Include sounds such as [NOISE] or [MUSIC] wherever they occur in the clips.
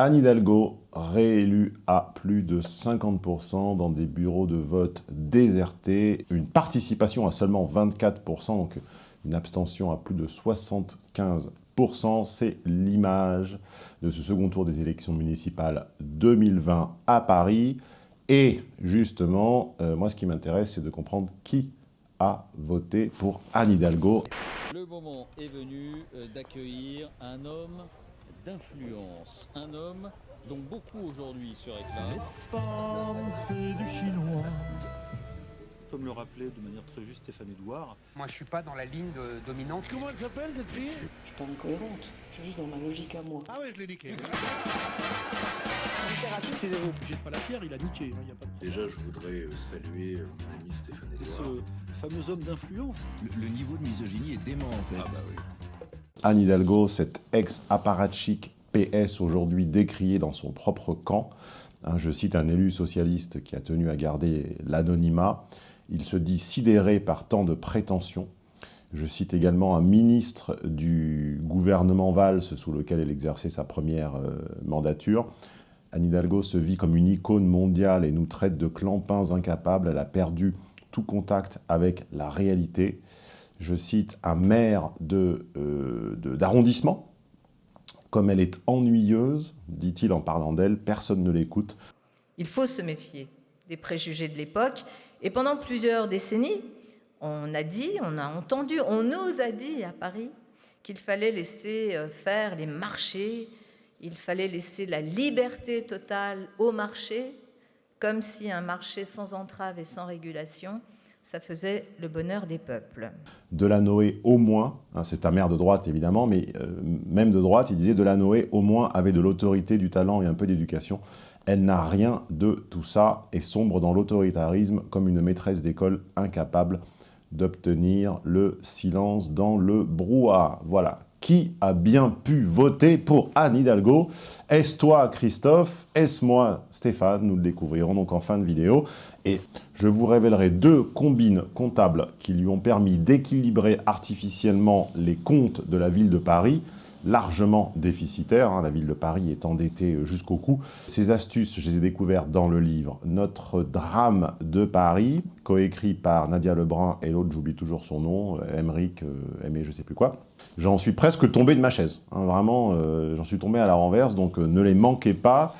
Anne Hidalgo, réélue à plus de 50% dans des bureaux de vote désertés, une participation à seulement 24%, donc une abstention à plus de 75%. C'est l'image de ce second tour des élections municipales 2020 à Paris. Et justement, euh, moi ce qui m'intéresse, c'est de comprendre qui a voté pour Anne Hidalgo. Le moment est venu euh, d'accueillir un homme d'influence, un homme dont beaucoup aujourd'hui se réclament. Les femmes, c'est du chinois. Comme le rappelait de manière très juste Stéphane Edouard. Moi, je suis pas dans la ligne de- dominante. Comment elle s'appelle cette fille? Je suis pas incohérente, je suis juste dans ma logique à moi. Ah ouais, je l'ai niqué. Jette pas la pierre, il a niqué. hein, y a pas de Déjà, je voudrais euh, saluer euh, mon ami Stéphane Edouard. Ce fameux homme d'influence. Le, le niveau de misogynie est dément en fait. Ah bah oui. Anne Hidalgo, cette ex-apparatchik PS aujourd'hui décriée dans son propre camp. Hein, je cite un élu socialiste qui a tenu à garder l'anonymat. Il se dit sidéré par tant de prétentions. Je cite également un ministre du gouvernement Valls sous lequel elle exerçait sa première euh, mandature. Anne Hidalgo se vit comme une icône mondiale et nous traite de clampins incapables. Elle a perdu tout contact avec la réalité. Je cite un maire de, euh, de- d'arrondissement. Comme elle est ennuyeuse, dit-il en parlant d'elle, personne ne l'écoute. Il faut se méfier des préjugés de l'époque. Et pendant plusieurs décennies, on a dit, on a entendu, on nous a dit à Paris qu'il fallait laisser euh, faire les marchés, il fallait laisser la liberté totale au marché, comme si un marché sans entrave et sans régulation, ça faisait le bonheur des peuples. Delanoë, au moins, hein, c'est un maire de droite évidemment, mais euh, même de droite, il disait Delanoë, au moins, avait de l'autorité, du talent et un peu d'éducation. Elle n'a rien de tout ça et sombre dans l'autoritarisme comme une maîtresse d'école incapable d'obtenir le silence dans le brouhaha. Voilà. Qui a bien pu voter pour Anne Hidalgo? Est-ce toi, Christophe? Est-ce moi, Stéphane? Nous le découvrirons donc en fin de vidéo. Et je vous révélerai deux combines comptables qui lui ont permis d'équilibrer artificiellement les comptes de la ville de Paris, largement déficitaires. hein, la ville de Paris est endettée jusqu'au cou. Ces astuces, je les ai découvertes dans le livre « Notre drame de Paris », coécrit par Nadia Lebrun et l'autre, j'oublie toujours son nom, Emeric, euh, Aimé je sais plus quoi. J'en suis presque tombé de ma chaise. hein, vraiment, euh, j'en suis tombé à la renverse, donc euh, ne les manquez pas.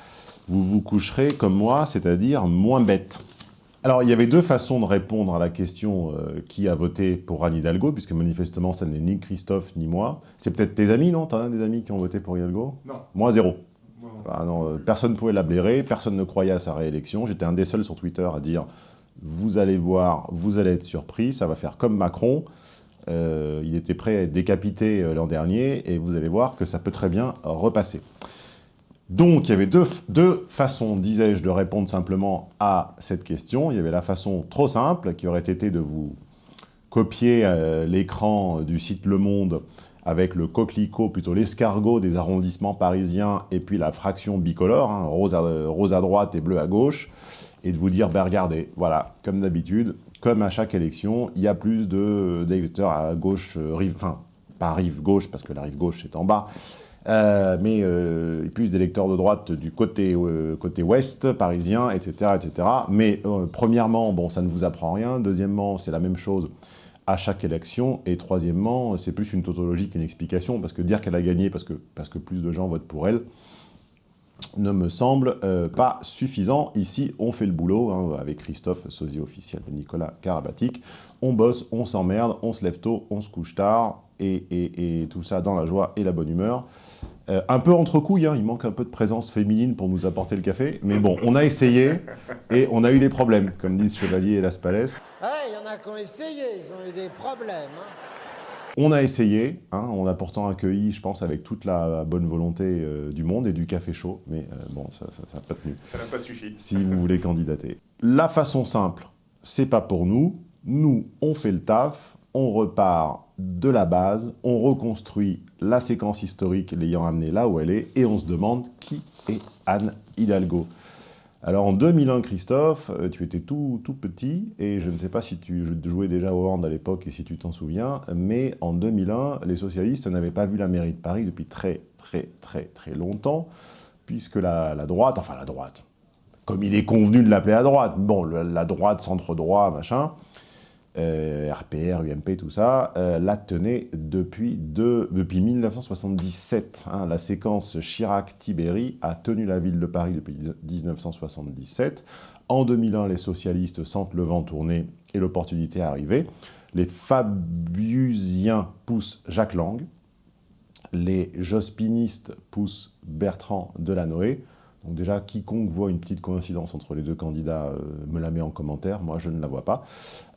Vous vous coucherez comme moi, c'est-à-dire moins bête. Alors, il y avait deux façons de répondre à la question euh, qui a voté pour Anne Hidalgo, puisque manifestement, ça n'est ni Christophe ni moi. C'est peut-être tes amis, non? T'as des amis qui ont voté pour Hidalgo? Non. Moi, zéro. Ah non, euh, personne ne pouvait la blairer, personne ne croyait à sa réélection. J'étais un des seuls sur Twitter à dire « Vous allez voir, vous allez être surpris, ça va faire comme Macron. Euh, il était prêt à être décapité l'an dernier, et vous allez voir que ça peut très bien repasser. » Donc, il y avait deux, façons, disais-je, de répondre simplement à cette question. Il y avait la façon trop simple, qui aurait été de vous copier euh, l'écran du site Le Monde avec le coquelicot, plutôt l'escargot des arrondissements parisiens, et puis la fraction bicolore, hein, rose, à, droite et bleu à gauche, et de vous dire, ben regardez, voilà, comme d'habitude, comme à chaque élection, il y a plus d'électeurs à gauche, euh, enfin, pas rive gauche, parce que la rive gauche est en bas, euh, mais euh, plus d'électeurs de droite du côté, euh, côté ouest parisien, etc. etc. Mais premièrement, bon, ça ne vous apprend rien. Deuxièmement, c'est la même chose à chaque élection. Et troisièmement, c'est plus une tautologie qu'une explication, parce que dire qu'elle a gagné parce que, parce que plus de gens votent pour elle, ne me semble pas suffisant. Ici, on fait le boulot, hein, avec Christophe, sosie officiel de Nicolas Karabatic. On bosse, on s'emmerde, on se lève tôt, on se couche tard, et, et- et tout ça dans la joie et la bonne humeur. Euh, un peu entre couilles, hein, il manque un peu de présence féminine pour nous apporter le café, mais bon, on a essayé, et on a eu des problèmes, comme disent Chevalier et Las Palais. il y en a qui ont essayé, ils ont eu des problèmes. hein. On a essayé, hein, on a pourtant accueilli, je pense, avec toute la bonne volonté euh, du monde et du café chaud, mais euh, bon, ça n'a pas tenu. Ça n'a pas suffi. Si vous voulez candidater. La façon simple, c'est pas pour nous. Nous, on fait le taf, on repart de la base, on reconstruit la séquence historique l'ayant amenée là où elle est, et on se demande qui est Anne Hidalgo. Alors en 2001, Christophe, euh, tu étais tout, tout petit, et je ne sais pas si tu jouais déjà au hand à l'époque et si tu t'en souviens, mais en 2001, les socialistes n'avaient pas vu la mairie de Paris depuis très très très très longtemps, puisque la, droite, enfin la droite, comme il est convenu de l'appeler la droite, bon, la droite, centre-droit, machin, RPR, UMP, tout ça, la tenait depuis, depuis 1977. Hein. la séquence Chirac-Tibéri a tenu la ville de Paris depuis 1977. En 2001, les socialistes sentent le vent tourner et l'opportunité arriver. Les Fabiusiens poussent Jacques Lang. Les Jospinistes poussent Bertrand Delanoë. Donc déjà, quiconque voit une petite coïncidence entre les deux candidats euh, me la met en commentaire, moi je ne la vois pas.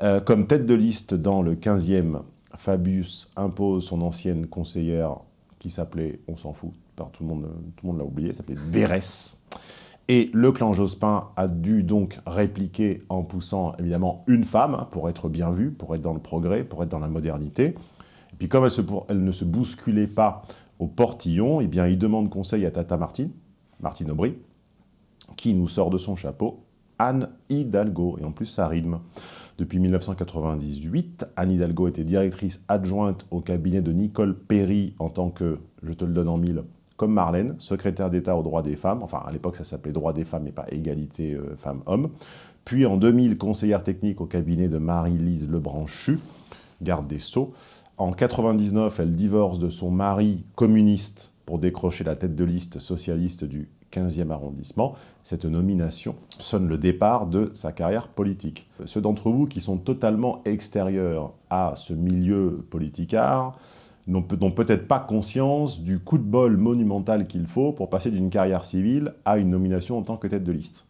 Euh, comme tête de liste dans le 15e, Fabius impose son ancienne conseillère qui s'appelait, on s'en fout, tout le monde, tout le monde l'a oublié, s'appelait Bérès. Et le clan Jospin a dû donc répliquer en poussant évidemment une femme pour être bien vue, pour être dans le progrès, pour être dans la modernité. Et puis comme elle, ne se bousculait pas au portillon, eh bien il demande conseil à Tata Martine, Martine Aubry, qui nous sort de son chapeau Anne Hidalgo, et en plus ça rime. Depuis 1998, Anne Hidalgo était directrice adjointe au cabinet de Nicole Perry en tant que, je te le donne en mille, comme Marlène, secrétaire d'État aux droits des femmes, enfin à l'époque ça s'appelait droits des femmes et pas égalité euh, femmes-hommes, puis en 2000 conseillère technique au cabinet de Marie-Lise Lebranchu, garde des Sceaux. En 1999, elle divorce de son mari communiste pour décrocher la tête de liste socialiste du 15e arrondissement. Cette nomination sonne le départ de sa carrière politique. Ceux d'entre vous qui sont totalement extérieurs à ce milieu politicard, n'ont peut-être pas conscience du coup de bol monumental qu'il faut pour passer d'une carrière civile à une nomination en tant que tête de liste.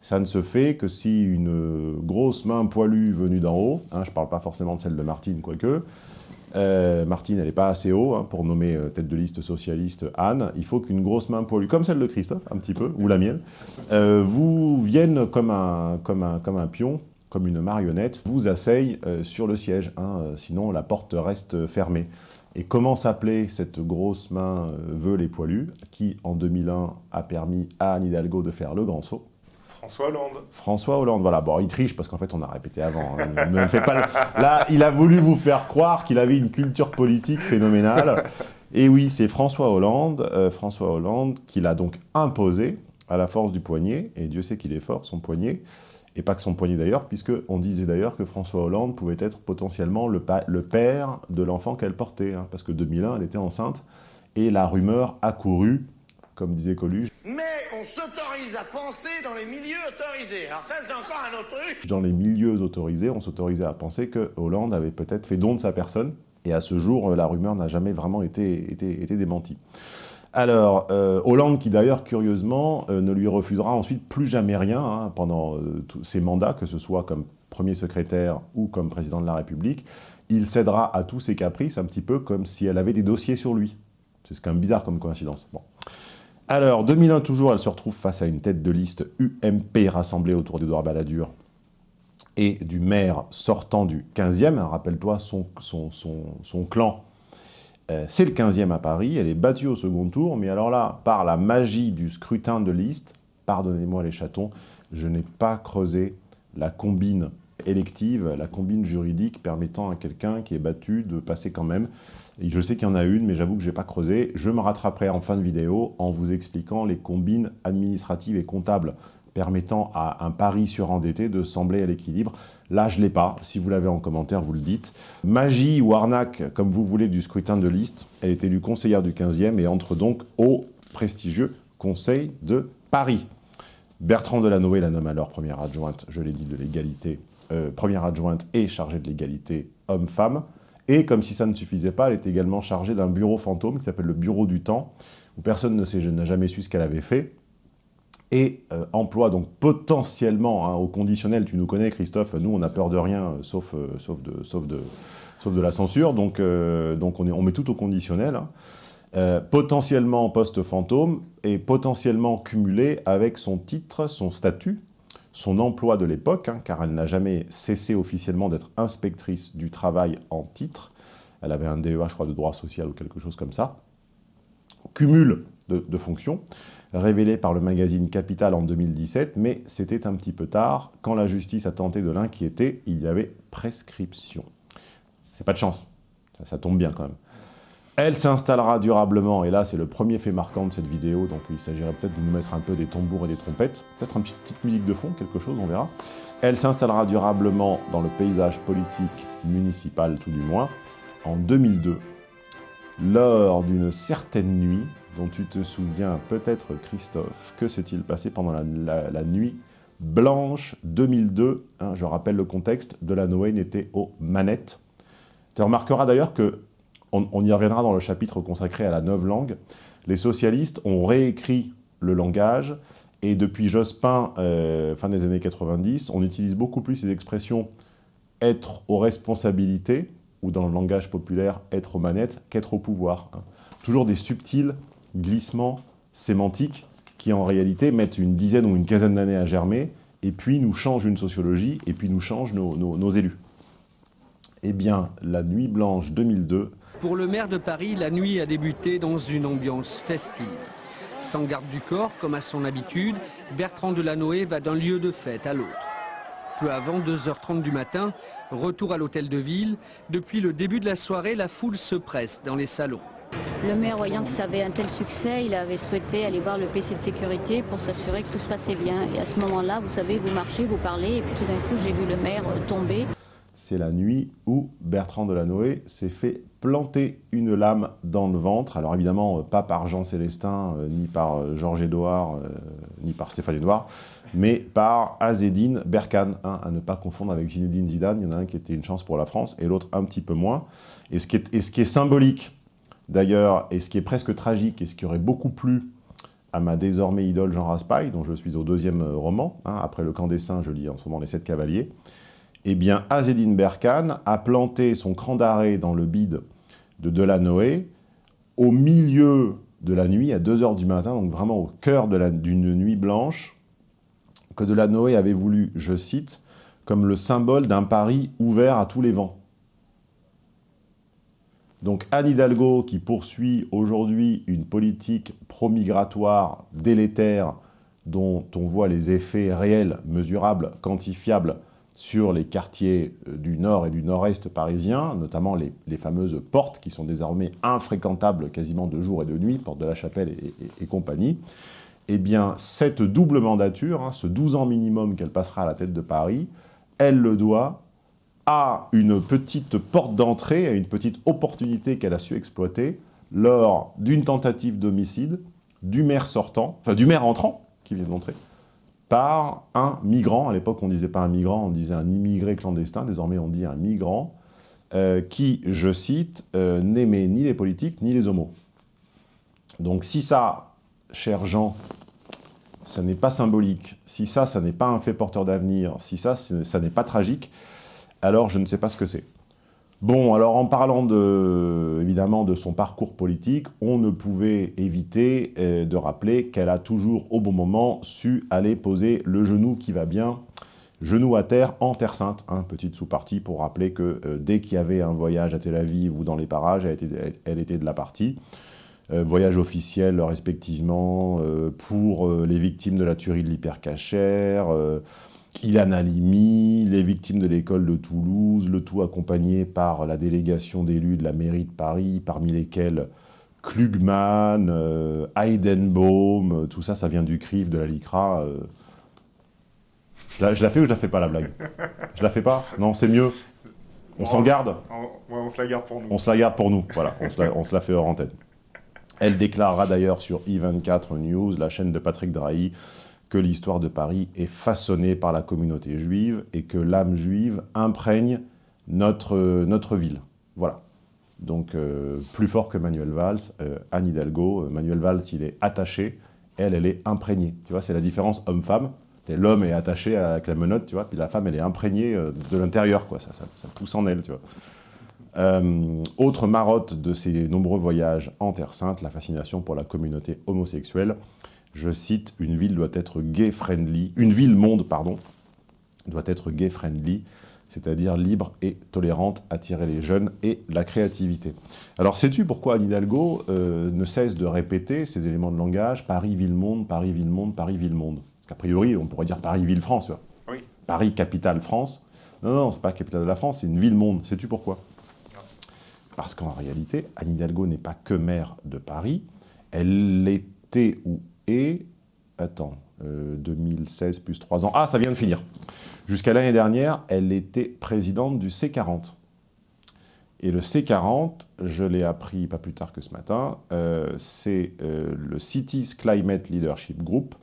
Ça ne se fait que si une grosse main poilue venue d'en haut, hein, je ne parle pas forcément de celle de Martine, quoique, euh, Martine, elle n'est pas assez haut hein, pour nommer euh, tête de liste socialiste Anne. Il faut qu'une grosse main poilue, comme celle de Christophe, un petit peu, ou la mienne, euh, vous vienne comme un, pion, comme une marionnette, vous asseye sur le siège. Hein, sinon, la porte reste fermée. Et comment s'appelait cette grosse main veule et poilue qui, en 2001, a permis à Anne Hidalgo de faire le grand saut? François Hollande. François Hollande, voilà. Bon, il triche parce qu'en fait, on a répété avant. Hein. Ne fait pas Là, il a voulu vous faire croire qu'il avait une culture politique phénoménale. Et oui, c'est François Hollande, euh, François Hollande qui l'a donc imposé à la force du poignet, et Dieu sait qu'il est fort, son poignet, et pas que son poignet d'ailleurs, puisqu'on disait d'ailleurs que François Hollande pouvait être potentiellement le, père de l'enfant qu'elle portait, hein, parce que 2001, elle était enceinte, et la rumeur a couru, comme disait Coluche. Mais on s'autorise à penser dans les milieux autorisés, alors ça c'est encore un autre truc Dans les milieux autorisés, on s'autorisait à penser que Hollande avait peut-être fait don de sa personne, et à ce jour, la rumeur n'a jamais vraiment été, été, été démentie. Alors, euh, Hollande, qui d'ailleurs, curieusement, euh, ne lui refusera ensuite plus jamais rien hein, pendant euh, tous ses mandats, que ce soit comme premier secrétaire ou comme président de la République, il cédera à tous ses caprices, un petit peu comme si elle avait des dossiers sur lui. C'est quand même bizarre comme coïncidence. Bon. Alors, 2001 toujours, elle se retrouve face à une tête de liste UMP rassemblée autour d'Edouard Balladur et du maire sortant du 15e. Rappelle-toi, son, clan euh, c'est le 15e à Paris, elle est battue au second tour, mais alors là, par la magie du scrutin de liste, pardonnez-moi les chatons, je n'ai pas creusé la combine élective, la combine juridique permettant à quelqu'un qui est battu de passer quand même. Je sais qu'il y en a une, mais j'avoue que je n'ai pas creusé. Je me rattraperai en fin de vidéo en vous expliquant les combines administratives et comptables permettant à un pari surendetté de sembler à l'équilibre. Là, je ne l'ai pas. Si vous l'avez en commentaire, vous le dites. Magie ou arnaque, comme vous voulez, du scrutin de liste. Elle est élue conseillère du 15e et entre donc au prestigieux Conseil de Paris. Bertrand Delanoë la nomme alors première adjointe, je l'ai dit, de l'égalité, euh, première adjointe et chargée de l'égalité homme-femme. Et comme si ça ne suffisait pas, elle est également chargée d'un bureau fantôme qui s'appelle le Bureau du Temps, où personne n'a jamais su ce qu'elle avait fait. Et euh, emploie donc potentiellement, hein, au conditionnel, tu nous connais Christophe, nous on a peur de rien, euh, sauf, euh, sauf, de, sauf, de, sauf de la censure, donc, donc on, est, on met tout au conditionnel, hein. potentiellement poste fantôme et potentiellement cumulé avec son titre, son statut, son emploi de l'époque, hein, car elle n'a jamais cessé officiellement d'être inspectrice du travail en titre, elle avait un DEA, je crois, de droit social ou quelque chose comme ça, cumul de, fonctions, révélé par le magazine Capital en 2017, mais c'était un petit peu tard. Quand la justice a tenté de l'inquiéter, il y avait prescription. C'est pas de chance, ça, tombe bien quand même. Elle s'installera durablement, et là c'est le premier fait marquant de cette vidéo, donc il s'agirait peut-être de nous mettre un peu des tambours et des trompettes, peut-être une petite, musique de fond, quelque chose, on verra. Elle s'installera durablement dans le paysage politique municipal, tout du moins, en 2002, lors d'une certaine nuit, dont tu te souviens peut-être Christophe, que s'est-il passé pendant la, nuit blanche 2002 hein, Je rappelle le contexte, Delanoë n'était aux manettes. Tu remarqueras d'ailleurs que on, y reviendra dans le chapitre consacré à la neuve langue, les socialistes ont réécrit le langage, et depuis Jospin, euh, fin des années 90, on utilise beaucoup plus ces expressions « être aux responsabilités » ou dans le langage populaire « être aux manettes » qu'être au pouvoir. Hein. Toujours des subtils glissements sémantiques qui en réalité mettent une dizaine ou une quinzaine d'années à germer, et puis nous changent une sociologie, et puis nous changent nos, nos élus. Eh bien, la Nuit Blanche 2002 pour le maire de Paris, la nuit a débuté dans une ambiance festive. Sans garde du corps, comme à son habitude, Bertrand Delanoë va d'un lieu de fête à l'autre. Peu avant 2h30 du matin, retour à l'hôtel de ville. Depuis le début de la soirée, la foule se presse dans les salons. Le maire, voyant que ça avait un tel succès, il avait souhaité aller voir le PC de sécurité pour s'assurer que tout se passait bien. Et à ce moment-là, vous savez, vous marchez, vous parlez, et puis tout d'un coup, j'ai vu le maire tomber c'est la nuit où Bertrand Delanoë s'est fait planter une lame dans le ventre. Alors évidemment, euh, pas par Jean Célestin, euh, ni par euh, Georges Édouard, ni par Stéphane Édouard, mais par Azedine Berkane, à ne pas confondre avec Zinedine Zidane. Il y en a un qui était une chance pour la France et l'autre un petit peu moins. Et ce qui est, ce qui est symbolique, d'ailleurs, et ce qui est presque tragique, et ce qui aurait beaucoup plu à ma désormais idole Jean Raspail, dont je suis au deuxième roman, hein, après Le Camp des Saints, je lis en ce moment Les Sept Cavaliers, eh bien, Azedine Berkane a planté son cran d'arrêt dans le bide de Delanoë au milieu de la nuit, à 2h du matin, donc vraiment au cœur d'une nuit blanche, que Delanoë avait voulu, je cite, comme le symbole d'un Paris ouvert à tous les vents. Donc Anne Hidalgo, qui poursuit aujourd'hui une politique pro-migratoire délétère, dont on voit les effets réels, mesurables, quantifiables, sur les quartiers euh, du nord et du nord-est parisien, notamment les, fameuses portes qui sont désormais infréquentables quasiment de jour et de nuit, porte de la Chapelle et, compagnie, eh bien, cette double mandature, hein, ce 12 ans minimum qu'elle passera à la tête de Paris, elle le doit à une petite porte d'entrée, à une petite opportunité qu'elle a su exploiter lors d'une tentative d'homicide du maire sortant, enfin du maire entrant, qui vient d'entrer, par un migrant. À l'époque, on ne disait pas un migrant, on disait un immigré clandestin. Désormais, on dit un migrant euh, qui, je cite, euh, n'aimait ni les politiques ni les homos. Donc si ça, cher Jean, ça n'est pas symbolique, si ça, ça n'est pas un fait porteur d'avenir, si ça, ça n'est pas tragique, alors je ne sais pas ce que c'est. Bon, alors en parlant de, évidemment de son parcours politique, on ne pouvait éviter euh, de rappeler qu'elle a toujours au bon moment su aller poser le genou qui va bien, genou à terre en Terre Sainte, hein, petite sous-partie pour rappeler que euh, dès qu'il y avait un voyage à Tel Aviv ou dans les parages, elle était, elle était de la partie. Euh, voyage officiel respectivement pour les victimes de la tuerie de l'hypercachère, Ilan Halimi, les victimes de l'école de Toulouse, le tout accompagné par la délégation d'élus de la mairie de Paris, parmi lesquels Klugman, euh, Heidenbaum, euh, tout ça, ça vient du CRIF, de la LICRA. Euh. Je, la, fais ou je la fais pas, la blague? Je la fais pas? Non, c'est mieux. On s'en garde? on, se la garde pour nous. On se la garde pour nous, voilà, on se la, on se la fait hors antenne. Elle déclarera d'ailleurs sur I24 News, la chaîne de Patrick Drahi, que l'histoire de Paris est façonnée par la communauté juive et que l'âme juive imprègne notre, notre ville. Voilà. Donc, euh, plus fort que Manuel Valls, euh, Anne Hidalgo, euh, Manuel Valls, il est attaché, elle, elle est imprégnée. Tu vois, c'est la différence homme-femme. L'homme est attaché avec la menotte, tu vois, puis la femme, elle est imprégnée de l'intérieur, quoi. Ça, ça, pousse en elle, tu vois. autre marotte de ces nombreux voyages en Terre Sainte, la fascination pour la communauté homosexuelle je cite, une ville doit être gay-friendly, une ville-monde, pardon, doit être gay-friendly, c'est-à-dire libre et tolérante, attirer les jeunes et la créativité. Alors sais-tu pourquoi Anne Hidalgo euh, ne cesse de répéter ces éléments de langage, Paris, ville-monde, Paris, ville-monde, Paris, ville-monde A priori, on pourrait dire Paris, ville-France, oui. Paris, capitale France. Non, non, c'est pas la capitale de la France, c'est une ville-monde. Sais-tu pourquoi? Parce qu'en réalité, Anne Hidalgo n'est pas que maire de Paris, elle était ou est, attends, 2016 plus 3 ans, ah ça vient de finir. Jusqu'à l'année dernière, elle était présidente du C40. Et le C40, je l'ai appris pas plus tard que ce matin, euh, c'est euh, le Cities Climate Leadership Group,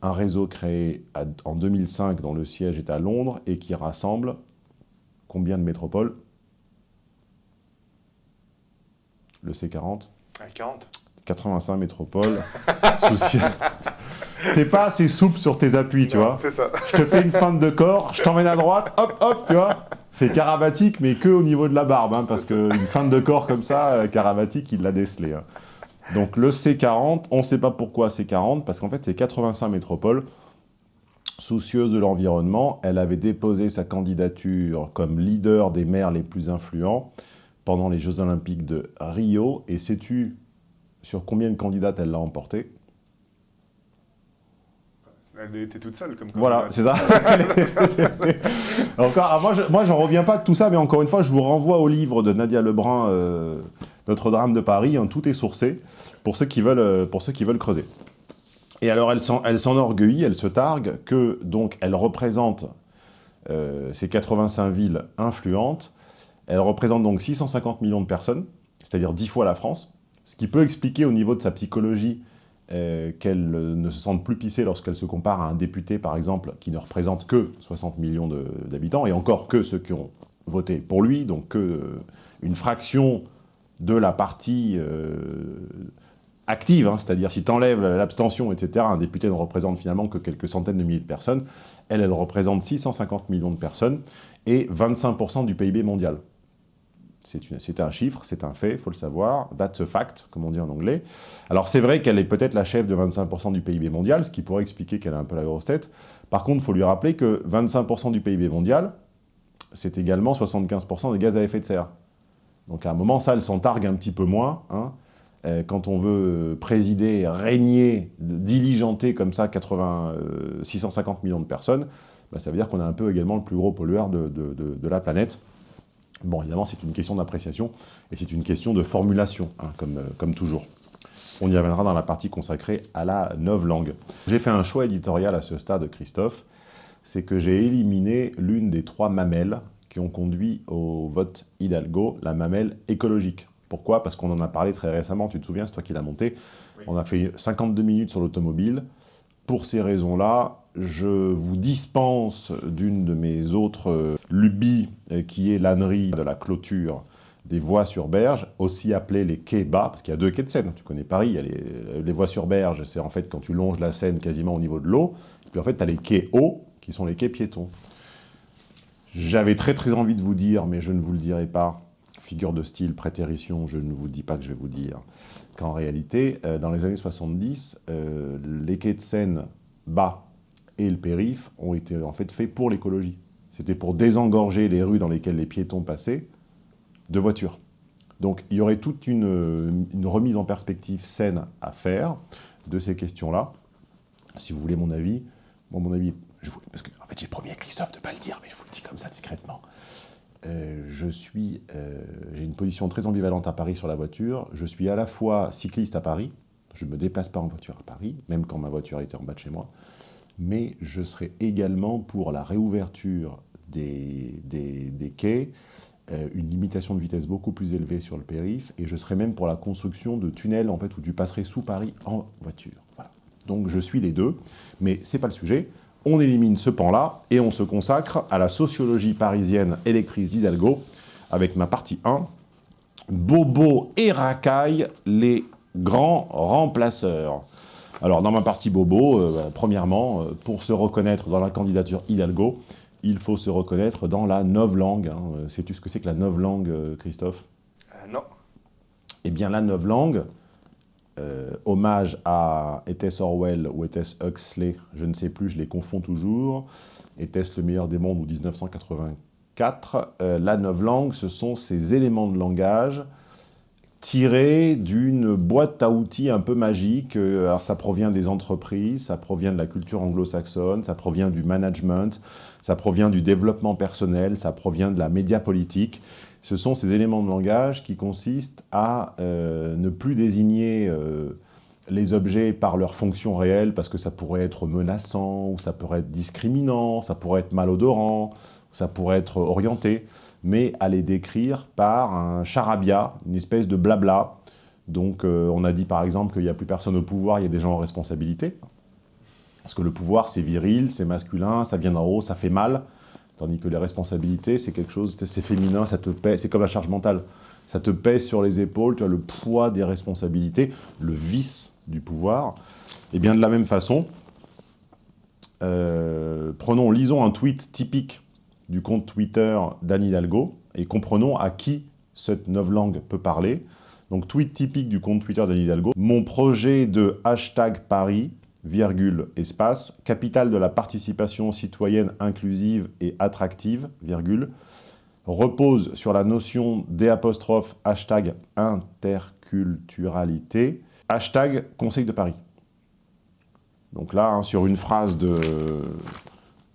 un réseau créé en 2005 dont le siège est à Londres et qui rassemble combien de métropoles? Le C40 40 85 métropoles. [LAUGHS] souci. T'es pas assez souple sur tes appuis, tu vois. C'est ça. Je te fais une feinte de corps, je t'emmène à droite, hop, hop, tu vois. C'est karabatique, mais que au niveau de la barbe, hein, parce qu'une feinte de corps comme ça, karabatique, euh, il l'a décelé. Hein. Donc le C40, on ne sait pas pourquoi C40, parce qu'en fait, c'est 85 métropoles soucieuses de l'environnement. Elle avait déposé sa candidature comme leader des maires les plus influents pendant les Jeux Olympiques de Rio. Et sais-tu sur combien de candidates elle l'a emporté elle était toute seule comme Voilà, c'est ça. [LAUGHS] encore, moi, je n'en reviens pas de tout ça, mais encore une fois, je vous renvoie au livre de Nadia Lebrun, euh, Notre drame de Paris. Hein, tout est sourcé pour ceux qui veulent, euh, pour ceux qui veulent creuser. Et alors, elle s'enorgueillit, elle, elle se targue que, donc, elle représente euh, ces 85 villes influentes. Elle représente donc 650 millions de personnes, c'est-à-dire 10 fois la France. Ce qui peut expliquer au niveau de sa psychologie euh, qu'elle ne se sente plus pissée lorsqu'elle se compare à un député, par exemple, qui ne représente que 60 millions d'habitants, et encore que ceux qui ont voté pour lui, donc que euh, une fraction de la partie euh, active, hein, c'est-à-dire si tu enlèves l'abstention, etc., un député ne représente finalement que quelques centaines de milliers de personnes, elle, elle représente 650 millions de personnes et 25% du PIB mondial. C'est un chiffre, c'est un fait, il faut le savoir. That's a fact, comme on dit en anglais. Alors c'est vrai qu'elle est peut-être la chef de 25% du PIB mondial, ce qui pourrait expliquer qu'elle a un peu la grosse tête. Par contre, il faut lui rappeler que 25% du PIB mondial, c'est également 75% des gaz à effet de serre. Donc à un moment, ça, elle s'en targue un petit peu moins. Hein. Euh, quand on veut présider, régner, diligenter comme ça 80, 650 euh, millions de personnes, bah, ça veut dire qu'on a un peu également le plus gros pollueur de la planète. Bon, évidemment, c'est une question d'appréciation et c'est une question de formulation, hein, comme, euh, comme toujours. On y reviendra dans la partie consacrée à la langue. J'ai fait un choix éditorial à ce stade, Christophe, c'est que j'ai éliminé l'une des trois mamelles qui ont conduit au vote Hidalgo, la mamelle écologique. Pourquoi? Parce qu'on en a parlé très récemment, tu te souviens, c'est toi qui l'as monté. On a fait 52 minutes sur l'automobile. Pour ces raisons-là, je vous dispense d'une de mes autres euh, lubies, euh, qui est l'ânerie de la clôture des voies sur berge, aussi appelées les quais bas, parce qu'il y a deux quais de Seine. Tu connais Paris, il y a les, voies sur berge, c'est en fait quand tu longes la Seine quasiment au niveau de l'eau, puis en fait tu as les quais hauts, qui sont les quais piétons. J'avais très très envie de vous dire, mais je ne vous le dirai pas, figure de style, prétérition, je ne vous dis pas que je vais vous dire, qu'en réalité, euh, dans les années 70, les quais de Seine bas et le périph' ont été en fait faits pour l'écologie. C'était pour désengorger les rues dans lesquelles les piétons passaient de voitures. Donc il y aurait toute une, remise en perspective saine à faire de ces questions-là. Si vous voulez mon avis, bon, mon avis, je parce que en fait, j'ai promis à Christophe de ne pas le dire, mais je vous le dis comme ça discrètement. Euh, je euh, j'ai une position très ambivalente à Paris sur la voiture. Je suis à la fois cycliste à Paris, je ne me déplace pas en voiture à Paris, même quand ma voiture était en bas de chez moi mais je serai également pour la réouverture des, quais, euh, une limitation de vitesse beaucoup plus élevée sur le périph', et je serai même pour la construction de tunnels en fait, où tu passerais sous Paris en voiture. Donc je suis les deux, mais ce n'est pas le sujet. On élimine ce pan-là et on se consacre à la sociologie parisienne électrice d'Hidalgo avec ma partie 1, Bobo et Racaille, les grands remplaceurs. Alors, dans ma partie bobo, euh, bah, premièrement, euh, pour se reconnaître dans la candidature Hidalgo, il faut se reconnaître dans la novlangue. Hein. Euh, sais-tu ce que c'est que la novlangue, Christophe? Non. Eh bien, la novlangue, hommage à était-ce Orwell ou était-ce Huxley, je ne sais plus, je les confonds toujours. Était-ce le meilleur des mondes ou 1984 La novlangue, ce sont ces éléments de langage tiré d'une boîte à outils un peu magique. Euh, alors ça provient des entreprises, ça provient de la culture anglo-saxonne, ça provient du management, ça provient du développement personnel, ça provient de la média politique. Ce sont ces éléments de langage qui consistent à euh, ne plus désigner euh, les objets par leur fonction réelle, parce que ça pourrait être menaçant, ou ça pourrait être discriminant, ça pourrait être malodorant, ça pourrait être orienté, mais à les décrire par un charabia, une espèce de blabla. Donc euh, on a dit par exemple qu'il n'y a plus personne au pouvoir, il y a des gens en responsabilité. Parce que le pouvoir, c'est viril, c'est masculin, ça vient d'en haut, ça fait mal. Tandis que les responsabilités, c'est quelque chose, c'est féminin, ça te pèse, c'est comme la charge mentale. Ça te pèse sur les épaules, tu as le poids des responsabilités, le vice du pouvoir. Et bien de la même façon, euh, prenons, lisons un tweet typique du compte Twitter d'Anne Hidalgo et comprenons à qui cette langue peut parler. Donc tweet typique du compte Twitter d'Anne Hidalgo. Mon projet de hashtag Paris virgule, espace, capitale de la participation citoyenne inclusive et attractive, virgule, repose sur la notion d' hashtag interculturalité, hashtag Conseil de Paris. Donc là, hein, sur une phrase de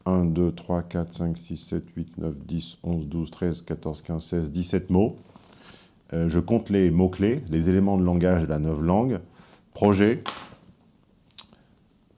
1, 2, 3, 4, 5, 6, 7, 8, 9, 10, 11, 12, 13, 14, 15, 16, 17 mots. Euh, je compte les mots-clés, les éléments de langage de la langue. Projet,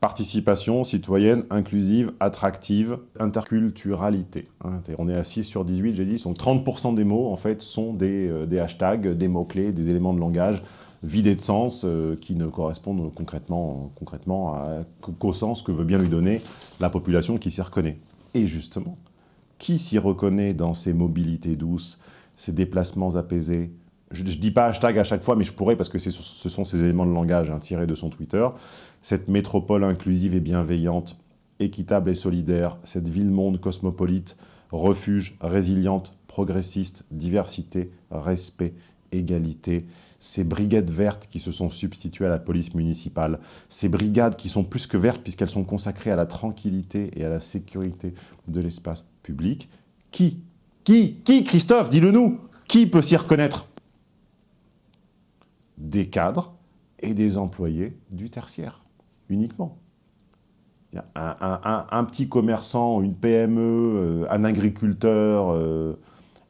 participation citoyenne, inclusive, attractive, interculturalité. Hein, on est à 6 sur 18, j'ai dit, donc 30% des mots, en fait, sont des, euh, des hashtags, des mots-clés, des éléments de langage vidés de sens euh, qui ne correspondent concrètement, concrètement qu'au sens que veut bien lui donner la population qui s'y reconnaît. Et justement, qui s'y reconnaît dans ces mobilités douces, ces déplacements apaisés, je ne dis pas hashtag à chaque fois, mais je pourrais parce que ce sont ces éléments de langage hein, tirés de son Twitter. Cette métropole inclusive et bienveillante, équitable et solidaire, cette ville-monde cosmopolite, refuge, résiliente, progressiste, diversité, respect, égalité, ces brigades vertes qui se sont substituées à la police municipale, ces brigades qui sont plus que vertes puisqu'elles sont consacrées à la tranquillité et à la sécurité de l'espace public. Qui Qui Qui, Christophe Dis-le nous Qui peut s'y reconnaître? Des cadres et des employés du tertiaire, uniquement. Un, petit commerçant, une PME, euh, un agriculteur, euh,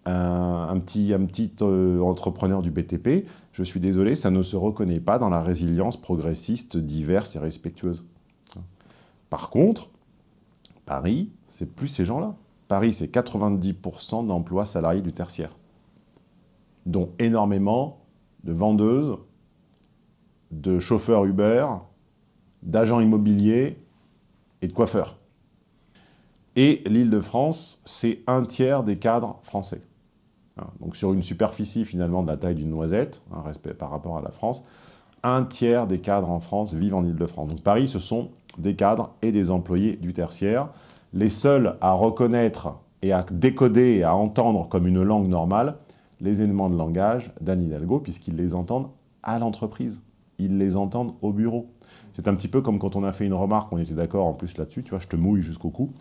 un, petit, un petit euh, entrepreneur du BTP, je suis désolé, ça ne se reconnaît pas dans la résilience progressiste, diverse et respectueuse. Par contre, Paris, c'est plus ces gens-là. Paris, c'est 90% d'emplois salariés du tertiaire, dont énormément de vendeuses, de chauffeurs Uber, d'agents immobiliers et de coiffeurs. Et l'Île-de-France, c'est un tiers des cadres français. Hein, donc sur une superficie finalement de la taille d'une noisette, par rapport à la France, un tiers des cadres en France vivent en Île-de-France. Donc Paris, ce sont des cadres et des employés du tertiaire. Les seuls à reconnaître et à décoder et à entendre comme une langue normale, les éléments de langage d'Anne Hidalgo, puisqu'ils les entendent à l'entreprise. Ils les entendent au bureau. C'est un petit peu comme quand on a fait une remarque, on était d'accord en plus là-dessus, tu vois, je te mouille jusqu'au cou,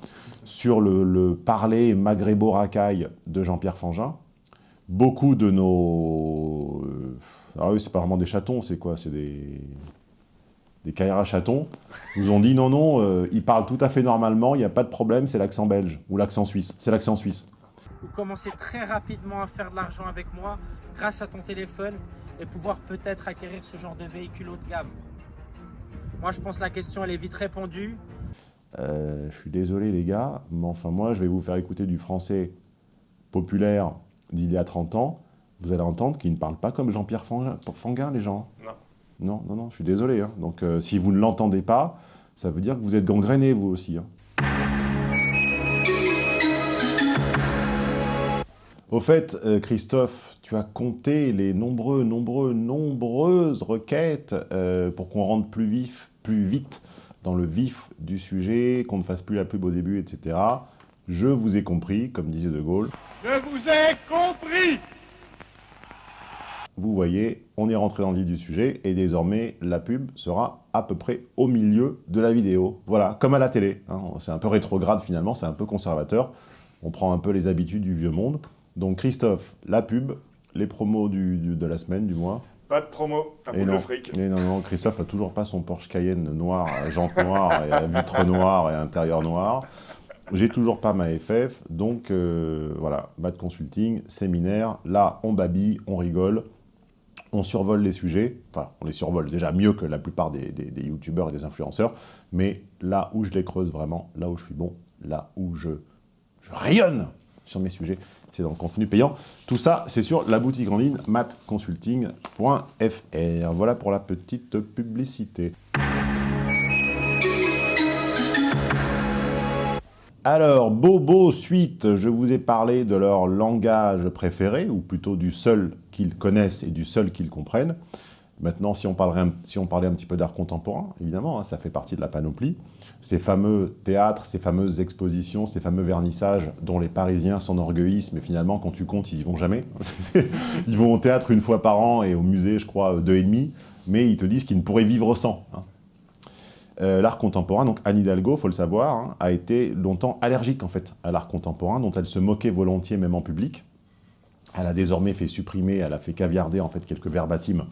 sur le, parler maghrébo-racaille de Jean-Pierre Fangin. Beaucoup de nos... Euh, ah oui, c'est pas vraiment des chatons, c'est quoi C'est des... des Kaira chatons, nous ont dit non, non, euh, ils parlent tout à fait normalement, il n'y a pas de problème, c'est l'accent belge, ou l'accent suisse. C'est l'accent suisse ou commencer très rapidement à faire de l'argent avec moi grâce à ton téléphone et pouvoir peut-être acquérir ce genre de véhicule haut de gamme Moi, je pense que la question, elle est vite répondue. Euh, je suis désolé, les gars, mais enfin, moi, je vais vous faire écouter du français populaire d'il y a 30 ans. Vous allez entendre qu'ils ne parlent pas comme Jean-Pierre Fanguin, les gens. Non. Non, non, non, je suis désolé. Hein. Donc, euh, si vous ne l'entendez pas, ça veut dire que vous êtes gangréné, vous aussi. Hein. Au fait, euh, Christophe, tu as compté les nombreux, nombreux, nombreuses requêtes euh, pour qu'on rentre plus vif, plus vite dans le vif du sujet, qu'on ne fasse plus la pub au début, etc. Je vous ai compris, comme disait De Gaulle. Je vous ai compris Vous voyez, on est rentré dans le vif du sujet, et désormais, la pub sera à peu près au milieu de la vidéo. Voilà, comme à la télé. Hein. C'est un peu rétrograde finalement, c'est un peu conservateur. On prend un peu les habitudes du vieux monde. Donc Christophe, la pub, les promos de la semaine, du mois. Pas de promo, un bout de fric. Mais non, non, Christophe a toujours pas son Porsche Cayenne noir, jante noire, et vitre noire et intérieur noir. J'ai toujours pas ma FF, donc euh, voilà, Bad Consulting, séminaire, là on babille, on rigole, on survole les sujets, enfin on les survole déjà mieux que la plupart des, youtubeurs et des influenceurs, mais là où je les creuse vraiment, là où je suis bon, là où je, je rayonne sur mes sujets, c'est dans le contenu payant. Tout ça, c'est sur la boutique en ligne matconsulting.fr. Voilà pour la petite publicité. Alors, Bobo Suite, je vous ai parlé de leur langage préféré, ou plutôt du seul qu'ils connaissent et du seul qu'ils comprennent. Maintenant, si on, parlait un petit peu d'art contemporain, évidemment, hein, ça fait partie de la panoplie. Ces fameux théâtres, ces fameuses expositions, ces fameux vernissages dont les Parisiens s'enorgueillissent, mais finalement, quand tu comptes, ils y vont jamais. [LAUGHS] ils vont au théâtre une fois par an et au musée, je crois, deux et demi, mais ils te disent qu'ils ne pourraient vivre sans. Hein. Euh, l'art contemporain, donc Anne Hidalgo, faut le savoir, hein, a été longtemps allergique en fait à l'art contemporain, dont elle se moquait volontiers même en public. Elle a désormais fait supprimer, elle a fait caviarder en fait quelques verbatims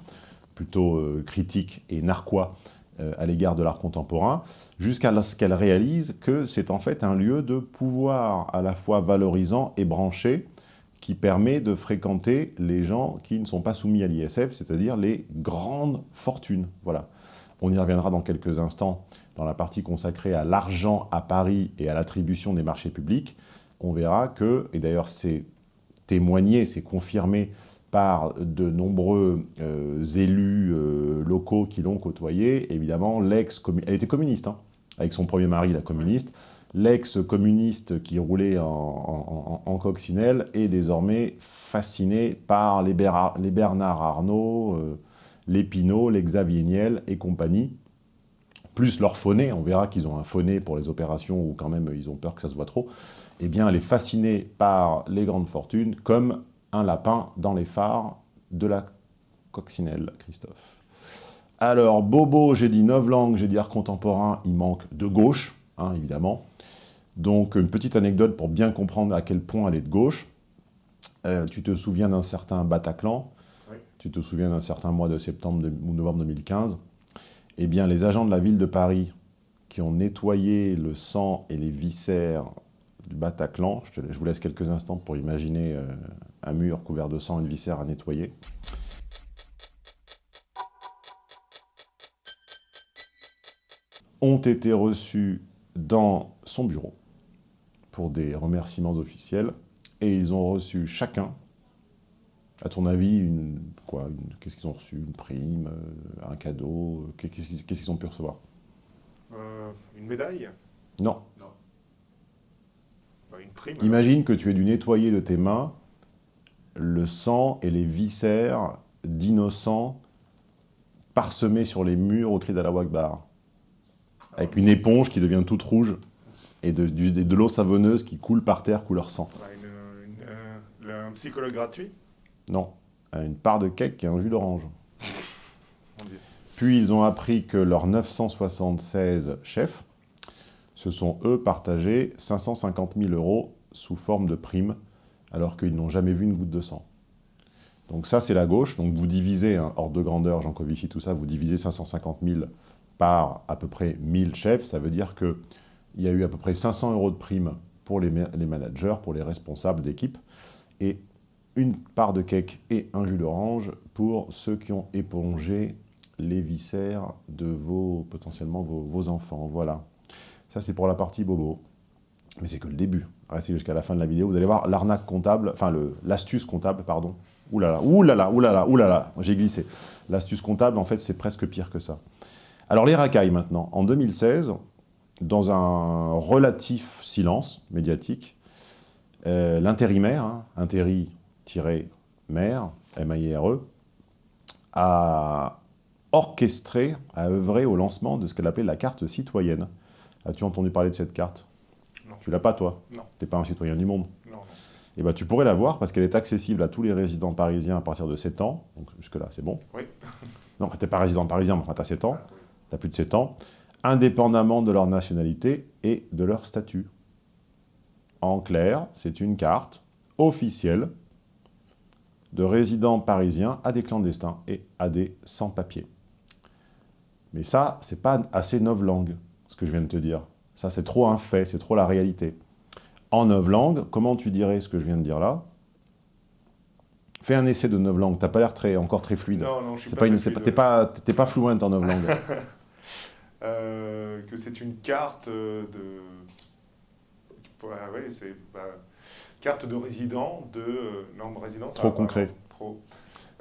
plutôt euh, critiques et narquois euh, à l'égard de l'art contemporain, jusqu'à ce qu'elle réalise que c'est en fait un lieu de pouvoir à la fois valorisant et branché, qui permet de fréquenter les gens qui ne sont pas soumis à l'ISF, c'est-à-dire les grandes fortunes. Voilà. On y reviendra dans quelques instants dans la partie consacrée à l'argent à Paris et à l'attribution des marchés publics. On verra que, et d'ailleurs c'est témoigné, c'est confirmé par de nombreux euh, élus euh, locaux qui l'ont côtoyé. Évidemment, l'ex elle était communiste, hein, avec son premier mari, la communiste. L'ex-communiste qui roulait en, coccinelle est désormais fasciné par les, Bernard Arnault, euh, les Pinot, les Xavier Niel et compagnie, plus leur phoné, on verra qu'ils ont un phoné pour les opérations où quand même ils ont peur que ça se voit trop, eh bien elle est fascinée par les grandes fortunes comme un lapin dans les phares de la coccinelle, Christophe. Alors, Bobo, j'ai dit neuf langues, j'ai dit art contemporain, il manque de gauche, hein, évidemment. Donc, une petite anecdote pour bien comprendre à quel point elle est de gauche. Euh, tu te souviens d'un certain Bataclan, tu te souviens d'un certain mois de septembre ou novembre 2015, eh bien, les agents de la ville de Paris qui ont nettoyé le sang et les viscères du Bataclan, je, vous laisse quelques instants pour imaginer euh, un mur couvert de sang et de viscères à nettoyer, ont été reçus dans son bureau pour des remerciements officiels et ils ont reçu chacun à ton avis, une, quoi, qu'est-ce qu'ils ont reçu? Une prime, euh, un cadeau euh, Qu'est-ce qu'ils ont pu recevoir? Euh, Une médaille? Non. Bah, une prime. Imagine que tu aies dû nettoyer de tes mains le sang et les viscères d'innocents parsemés sur les murs au cri d'Allah Akbar. Avec une éponge qui devient toute rouge et de, de, l'eau savonneuse qui coule par terre couleur sang. Bah, un psychologue gratuit? Non, une part de cake et un jus d'orange. [LAUGHS] Puis ils ont appris que leurs 976 chefs se sont, eux, partagés 550 000 euros sous forme de prime, alors qu'ils n'ont jamais vu une goutte de sang. Donc ça, c'est la gauche. Donc vous divisez, hein, hors de grandeur, Jean Covici, tout ça, vous divisez 550 000 par à peu près 1000 chefs. Ça veut dire qu'il y a eu à peu près 500 euros de prime pour les, les managers, pour les responsables d'équipe. Et une part de cake et un jus d'orange pour ceux qui ont épongé les viscères de vos, potentiellement vos, enfants. Voilà. Ça, c'est pour la partie bobo. Mais c'est que le début. Restez jusqu'à la fin de la vidéo. Vous allez voir l'arnaque comptable, enfin l'astuce comptable, pardon. Ouh là là, ouh là là, là j'ai glissé. L'astuce comptable, en fait, c'est presque pire que ça. Alors, les racailles, maintenant. En 2016, dans un relatif silence médiatique, euh, l'intérimaire, hein, maire, M-A-I-R-E, a orchestré, a œuvré au lancement de ce qu'elle appelait la carte citoyenne. As-tu entendu parler de cette carte? Tu l'as pas, toi Non. Tu n'es pas un citoyen du monde Non. Eh ben, tu pourrais la voir parce qu'elle est accessible à tous les résidents parisiens à partir de 7 ans. Donc jusque-là, c'est bon. Oui. [LAUGHS] non, tu n'es pas résident parisien, mais enfin, tu as 7 ans. Ah, tu as plus de 7 ans. Indépendamment de leur nationalité et de leur statut. En clair, c'est une carte officielle de résidents parisiens à des clandestins et à des sans-papiers. Mais ça, c'est pas assez langues, ce que je viens de te dire. Ça, c'est trop un fait, c'est trop la réalité. En neuf langues, comment tu dirais ce que je viens de dire là? Fais un essai de neuf langues, t'as pas l'air très, encore très fluide. Non, non, je suis C'est pas une, pas, fluide. t'es pas, t'es pas fluent en neuf langues. [LAUGHS] Euh, que c'est une carte euh, de... Ouais, c'est... bah, carte de résident de... euh, non, résident, Trop pas, concret. Trop.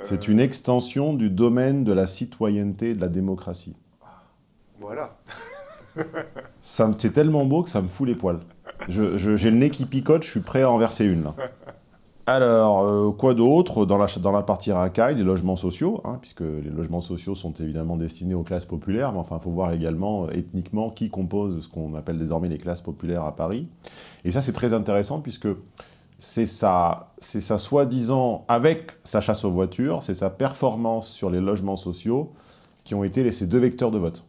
C'est une extension du domaine de la citoyenneté et de la démocratie. Voilà. [LAUGHS] C'est tellement beau que ça me fout les poils. Je- je- J'ai le nez qui picote, je suis prêt à en verser une. Là. Alors, euh, quoi d'autre dans la, dans la partie racaille, les logements sociaux, hein, puisque les logements sociaux sont évidemment destinés aux classes populaires, mais enfin, il faut voir également euh, ethniquement qui compose ce qu'on appelle désormais les classes populaires à Paris. Et ça, c'est très intéressant, puisque c'est sa, sa soi-disant, avec sa chasse aux voitures, c'est sa performance sur les logements sociaux qui ont été les- ces deux vecteurs de vote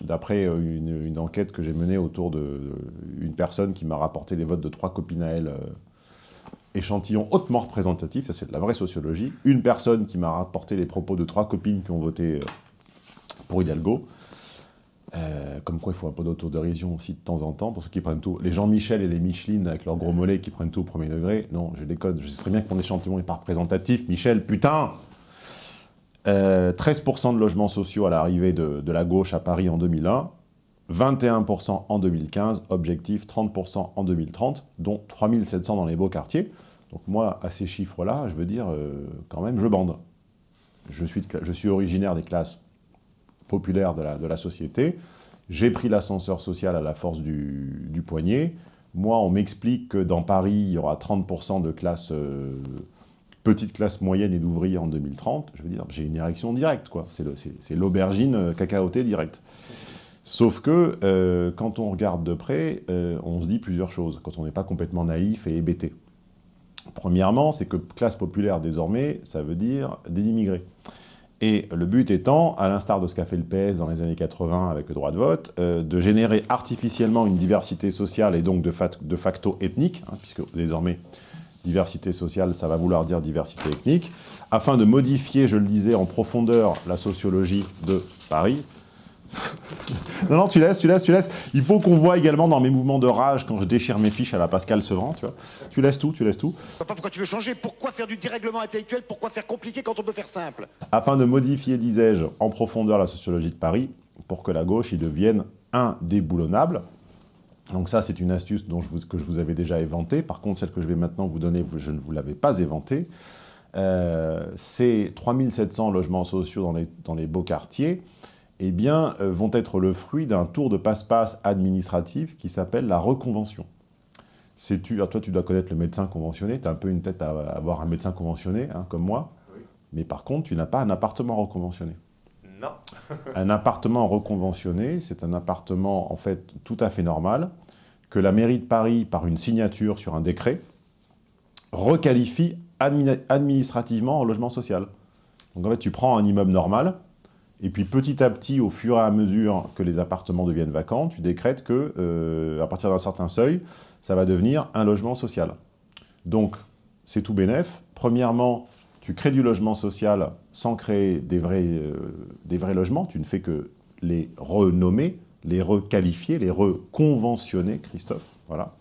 d'après euh, une, enquête que j'ai menée autour d'une personne qui m'a rapporté les votes de trois copines à elle, euh, échantillon hautement représentatif, ça c'est de la vraie sociologie, une personne qui m'a rapporté les propos de trois copines qui ont voté euh, pour Hidalgo, comme quoi il faut un peu d'autodérision aussi de temps en temps, pour ceux qui prennent tout, les Jean-Michel et les Micheline avec leurs gros mollets qui prennent tout au premier degré, non, je déconne, je sais très bien que mon échantillon n'est pas représentatif, Michel, putain euh, 13% de logements sociaux à l'arrivée de, la gauche à Paris en 2001, 21% en 2015, objectif 30% en 2030, dont 3700 dans les beaux quartiers. Donc moi, à ces chiffres-là, je veux dire, euh, quand même, je bande. Je suis, originaire des classes populaires de la, société. J'ai pris l'ascenseur social à la force du, du poignet. Moi, on m'explique que dans Paris, il y aura 30% de classes, euh, petites classes moyennes et d'ouvriers en 2030. Je veux dire, j'ai une érection directe, quoi. C'est l'aubergine euh, cacaotée directe. Sauf que, euh, quand on regarde de près, euh, on se dit plusieurs choses, quand on n'est pas complètement naïf et hébété. Premièrement, c'est que classe populaire, désormais, ça veut dire des immigrés. Et le but étant, à l'instar de ce qu'a fait le PS dans les années 80 avec le droit de vote, de générer artificiellement une diversité sociale et donc de facto ethnique, hein, puisque désormais, diversité sociale, ça va vouloir dire diversité ethnique, afin de modifier, je le disais, en profondeur la sociologie de Paris. [LAUGHS] non, non, tu laisses, tu laisses, tu laisses. Il faut qu'on voit également dans mes mouvements de rage, quand je déchire mes fiches à la Pascal Sevran, tu vois. Tu laisses tout, tu laisses tout. Je vois pas pourquoi tu veux changer. Pourquoi faire du dérèglement intellectuel? Pourquoi faire compliqué quand on peut faire simple? Afin de modifier, disais-je, en profondeur la sociologie de Paris, pour que la gauche y devienne indéboulonnable. Donc ça, c'est une astuce dont je vous- que je vous avais déjà éventée. Par contre, celle que je vais maintenant vous donner, je ne vous l'avais pas éventée. Euh, ces 3700 logements sociaux dans les, dans les beaux quartiers eh bien, euh, vont être le fruit d'un tour de passe-passe administratif qui s'appelle la reconvention. Toi, tu dois connaître le médecin conventionné, tu as un peu une tête à avoir un médecin conventionné, hein, comme moi. Mais par contre, tu n'as pas un appartement reconventionné. [LAUGHS] Un appartement reconventionné, c'est un appartement en fait tout à fait normal que la mairie de Paris, par une signature sur un décret, requalifie admini- administrativement en logement social. Donc en fait, tu prends un immeuble normal, et puis petit à petit, au fur et à mesure que les appartements deviennent vacants, tu décrètes que, euh, à partir d'un certain seuil, ça va devenir un logement social. Donc, c'est tout bénef. Premièrement, tu crées du logement social sans créer des vrais, euh, des vrais logements. Tu ne fais que les renommer, les requalifier, les reconventionner, Christophe. Voilà.